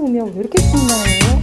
오면 왜 이렇게 신나요?